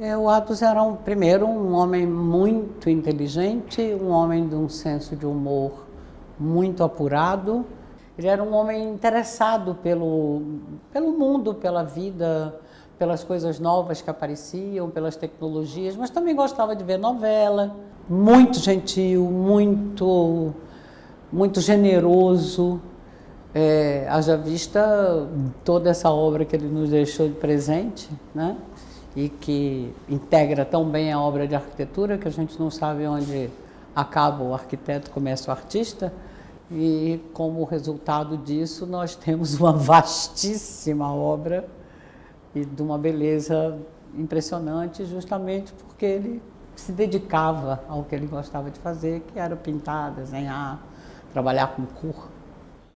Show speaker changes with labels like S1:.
S1: É, o Atos era, um, primeiro, um homem muito inteligente, um homem de um senso de humor muito apurado. Ele era um homem interessado pelo, pelo mundo, pela vida, pelas coisas novas que apareciam, pelas tecnologias, mas também gostava de ver novela. Muito gentil, muito, muito generoso. É, haja vista toda essa obra que ele nos deixou de presente, né? E que integra tão bem a obra de arquitetura que a gente não sabe onde acaba o arquiteto, começa o artista, e como resultado disso nós temos uma vastíssima obra e de uma beleza impressionante, justamente porque ele se dedicava ao que ele gostava de fazer, que era pintar, desenhar, trabalhar com cor.